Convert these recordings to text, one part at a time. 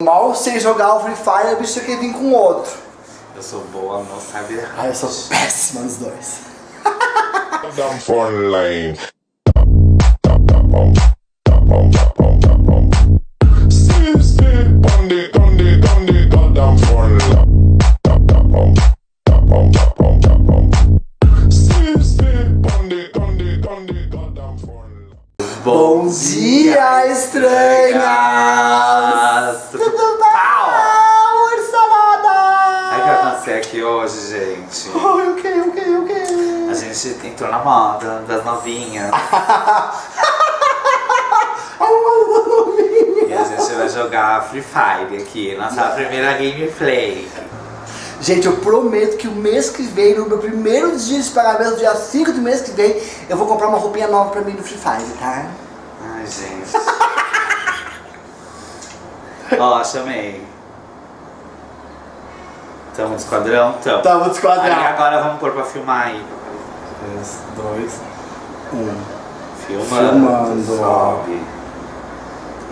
Mal sem jogar o Free Fire, a bicha quer vir com outro. Eu sou boa, não sabe? Ah, eu sou péssima nos dois. Down for lane. Acontecer aqui hoje, gente? Ai, o que, o que, o que? A gente entrou na moda das novinhas. E a gente vai jogar Free Fire aqui, nossa primeira gameplay. Gente, eu prometo que o mês que vem, no meu primeiro dia de pagamento, dia 5 do mês que vem, eu vou comprar uma roupinha nova pra mim no Free Fire, tá? Ai, gente. Ó, chamei. Tamo de esquadrão? Tamo. Tamo de Aí esquadrão. agora vamos pôr pra filmar aí. Três, dois, Um. filmando. Filmando. Sobe.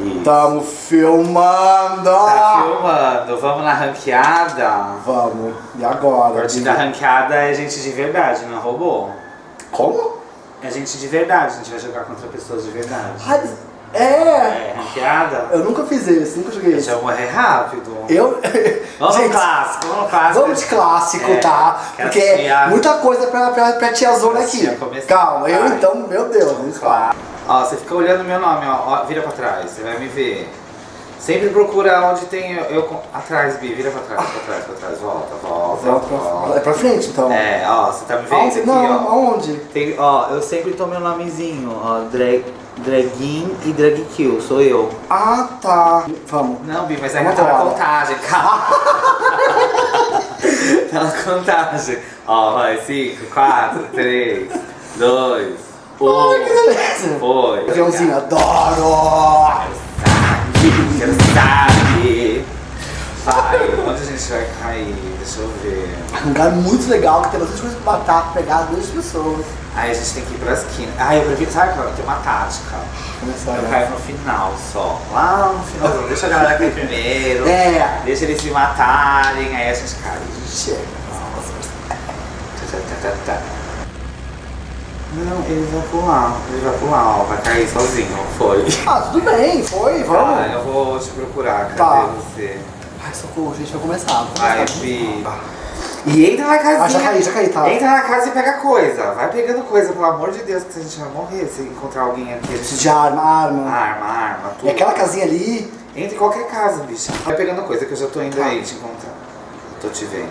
Isso. Tamo filmando! Tá filmando. Vamos na ranqueada? Vamos. E agora? A partida Bia? ranqueada é gente de verdade, não é robô. Como? É gente de verdade, a gente vai jogar contra pessoas de verdade. Ah, É! É, ranqueada? Eu nunca fiz isso, nunca joguei Eu isso. já vou morrer rápido. Eu. Vamos Gente, clássico, vamos no clássico. Vamos de clássico, É, tá? Porque tia- muita coisa pra, pra, pra tiazona aqui. Calma, eu Vai. então, meu Deus, vamos lá. Ó, você fica olhando meu nome, ó, ó, vira pra trás, você vai me ver. Sempre procura onde tem eu, eu atrás, Bi, vira pra trás, pra trás, pra trás, volta, volta, Volta volta. É pra frente então. É, ó, você tá me vendo Aonde? aqui, Não, ó. aonde? Tem, ó, eu sempre tô meu nomezinho, ó, drag, Dragin e Drag Kill, sou eu. Ah, tá. Vamos. Não, Bi, mas ainda tá na contagem, calma. tá na contagem. Ó, vai, 5, 4, 3, 2, 1. Ai, que beleza. Foi. Aviãozinho, adoro! Quero sabe. Vai, onde a gente vai cair? Deixa eu ver. Um lugar muito legal, que tem bastante coisa pra matar, pra pegar duas pessoas. Aí a gente tem que ir pra esquina. Ah, eu prefiro, sabe? Tem uma tática. Começar Eu caio no final só. Lá no final. Deixa a galera cair primeiro. É. Deixa eles se matarem, aí a gente cai. Chega. Tá, tá, tá, tá. Não, ele vai pular. Ele vai pular, ó. Vai cair sozinho. Foi. Ah, tudo bem, foi, vamos. Tá, eu vou te procurar. Cadê Tá. você? Ai, socorro, gente, vai começar. Vai começar. E entra na casinha. Ah, já caí, já caí, tá. Entra na casa e pega coisa. Vai pegando coisa, pelo amor de Deus, que a gente vai morrer se encontrar alguém aqui. Preciso de arma, arma. Arma, arma, tudo. E aquela casinha ali, Entra em qualquer casa, bicha. Vai pegando coisa que eu já tô indo aí te encontrar. Tô te vendo.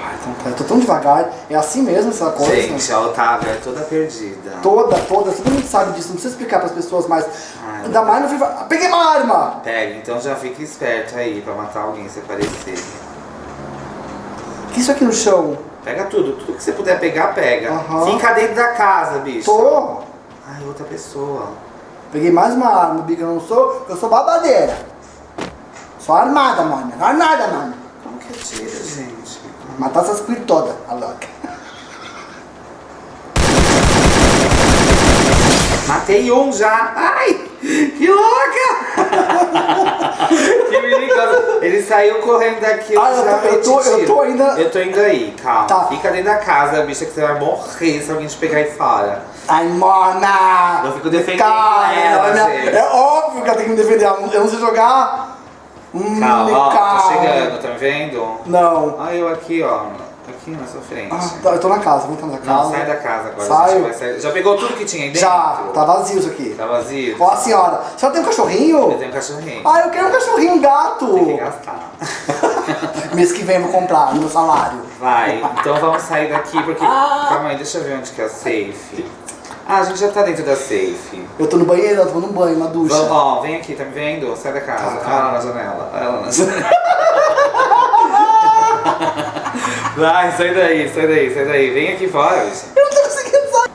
Ai, então tá, eu tô tão devagar. É assim mesmo essa coisa? Gente, a Otávia é toda perdida. Toda, toda, todo mundo sabe disso, não precisa explicar pras pessoas, Ai, ainda mais no. Ah, Peguei uma arma! Pega, então já fica esperto aí pra matar alguém se aparecer. O que é isso aqui no chão? Pega tudo, tudo que você puder pegar, pega. Aham. Fica dentro da casa, bicho. Tô. Ai, outra pessoa. Peguei mais uma arma, Bica, eu não sou, eu sou babadeira. Sou armada, mano, armada, mano. Como que atira, gente? Matar essas queer todas, a louca. Matei um já. Ai, que louca! que perigoso. Ele saiu correndo daqui. Ah, eu eu tô- eu tô ainda- Eu tô indo aí, calma. Tá. Fica dentro da casa, bicha, que você vai morrer se alguém te pegar aí fora. Ai, mona! Eu fico defendendo Cara, ela, minha-. É óbvio que ela tem que me defender, eu não sei jogar. Hum, Calma, ó, cara. tô chegando, tá me vendo? Não. Olha eu aqui, ó. Aqui na sua frente. Ah, tá, eu tô na casa, vamos entrar na casa. Não, sai da casa agora. Saio? sair. Já pegou tudo que tinha aí dentro? Já, tá vazio isso aqui. Tá vazio? Ó a senhora, a senhora tem um Eu cachorrinho? tenho um cachorrinho. Ah, eu quero um cachorrinho, um gato. Tem que gastar. Mês que vem eu vou comprar no meu salário. Vai, então vamos sair daqui porque. Calma aí, deixa eu ver onde que é a safe. Ah, a gente já tá dentro da safe. Eu tô no banheiro, eu tô no banho, uma ducha. Ó, vem aqui, tá me vendo? Sai da casa. Tá, Olha lá na janela. Olha lá na janela. Vai, sai daí, sai daí, sai daí. Vem aqui fora, bicho. Eu não tô conseguindo sair.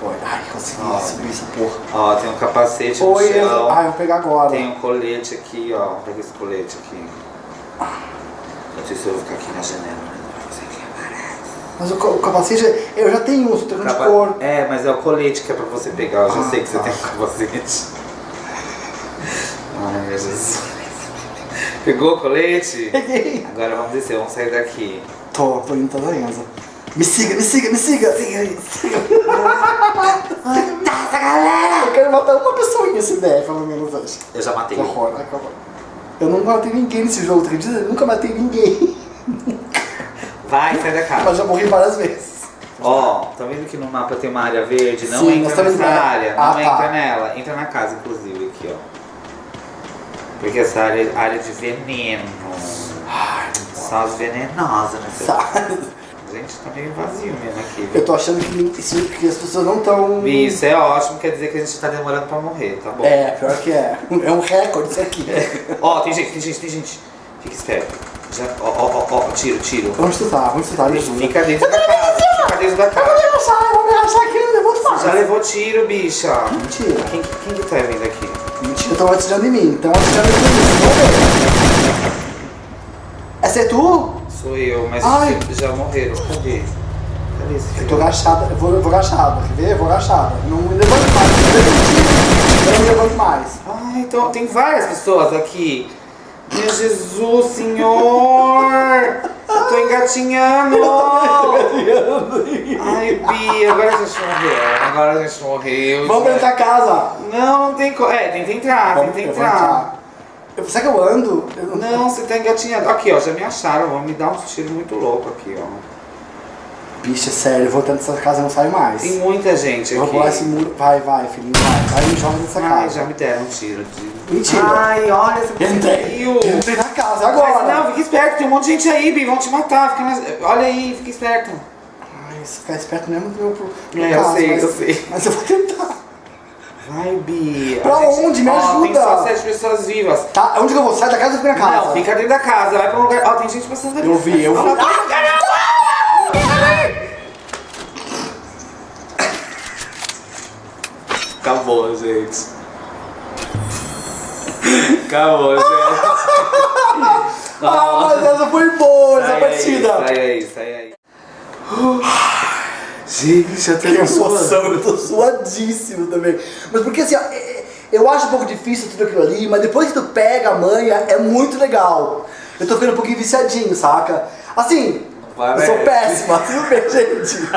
Foi, ai, consegui Ó. subir essa porra. Ó, tem um capacete no Oi, eu... chão. Ai, eu vou pegar agora. Tem um colete aqui, ó. Pega esse colete aqui. Não sei se eu vou ficar aqui na janela, né? Pra você que aparece. Mas o, o capacete, eu já tenho um, só trocando de Capa- cor. É, mas é o colete que é pra você pegar. Eu já Ah, sei que você tá. tem um capacete. Ai, meu Jesus. Pegou o colete? Peguei. Agora vamos descer, vamos sair daqui. Tô, tô indo toda Enza. Me siga, me siga, me siga. Siga aí, siga. Nossa, galera! Eu quero matar uma pessoinha essa ideia, pelo menos hoje. Eu já matei. Que horror, que horror. Eu não matei ninguém nesse jogo, tu acredita? Eu nunca matei ninguém. Vai, sai da casa. Mas já morri várias vezes. Ó, tá vendo que no mapa tem uma área verde? Não Sim, entra nessa vendo. área, Ah, não tá. entra nela. Entra na casa, inclusive, aqui, ó. Porque essa área é área de veneno. São as venenosas nessa. Sabe? Gente, tá meio vazio mesmo aqui, Eu viu? tô achando que, que- que as pessoas não estão. Isso é ótimo, quer dizer que a gente tá demorando pra morrer, tá bom? É, pior que é. É um recorde isso aqui. Ó, tem gente, tem gente, tem gente. Fica esperto. Já, ó, ó, ó, ó, tiro, tiro. Onde tu tá? Onde tu tá? Me ajuda. Fica dentro da casa, fica dentro da Eu vou casa. me achar, eu vou me achar aqui, eu vou te Você já levou tiro, bicha. Mentira. Quem, que- quem que tá vindo aqui? Mentira, estão atirando em mim. Estão atirando em mim. Vamos ver. Essa é tu? Sou eu, mas Ai. já morreram. Cadê? Cadê esse Eu filho? tô agachada. Eu vou, eu vou agachada. Quer ver? Eu vou agachada. Não me levanto mais. Eu levanto- Eu não me levanto mais. Ai, então tem várias pessoas aqui. Meu Jesus, senhor! Eu tô engatinhando! Ai, Bia, agora a gente morreu. Agora a gente morreu. Vamos dentro da casa. Não, não tem como. É, tenta entrar, Vamos, tenta entrar. Eu, será que eu ando? Eu Não, você tá engatinhando. Aqui, ó, já me acharam. Vão me dar um tiro muito louco aqui, ó. Bicha, sério, eu vou dentro dessa casa e não saio mais. Tem muita gente Eu vou aqui. pular esse muro. Vai, vai, filhinho, vai. Vai e me joga dessa Ai, casa. já me deram um tiro. De... Mentira. Ai, olha, você conseguiu. Entrei na casa Mas agora. não, fica esperto, tem um monte de gente aí, Bi, vão te matar. Fica nas- Olha aí, fica esperto. Ai, se ficar esperto é muito meu, pro, meu É, eu sei, mas, eu sei. Mas eu vou tentar. Vai, Bi. Pra A onde? Me Ó, Tem ajuda. só sete pessoas vivas. Tá, onde que eu vou? Sai da casa ou fica na casa? Não, fica dentro da casa, vai pra um lugar. Ó, tem gente passando ali. Eu vi, eu vi. Ah, caramba! Acabou, gente. Acabou, gente. Ah, mas essa foi boa, essa partida. sai aí, sai aí. Gente, eu Que emoção, eu tô suadíssimo também. Mas porque assim, ó, é- é- eu acho um pouco difícil tudo aquilo ali, mas depois que tu pega a manha, é muito legal. Eu tô ficando um pouquinho viciadinho, saca? Assim, eu sou parece. péssima, tudo bem, gente.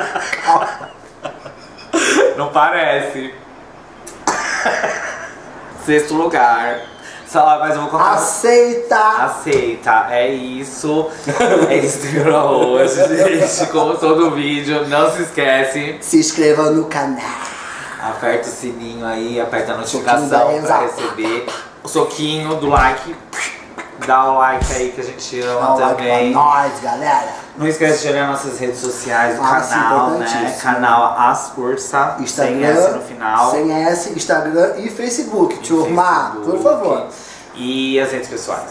Não parece. Sexto lugar. Só, mas eu vou contar. Aceita! Aceita, é isso. É isso que hoje, gente. Como todo vídeo, não se esquece. Se inscreva no canal. Aperta o sininho aí, aperta a notificação pra receber o soquinho do like. Dá o like aí que a gente ama Dá um like também. nós, galera. Não esquece de olhar nossas redes sociais do Ah, canal, né? Canal As Força, sem S no final. Sem S, Instagram e Facebook. Turma, Facebook. por favor. E as redes pessoais.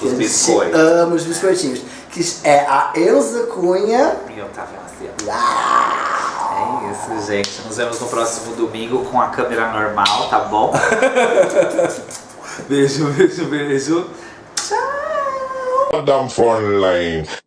Os a gente biscoitos. ama os biscoitinhos. Que é a Elza Cunha. E eu tava assim. Uau! É isso, gente. Nos vemos no próximo domingo com a câmera normal, tá bom? beijo, beijo, beijo. Damn fun line.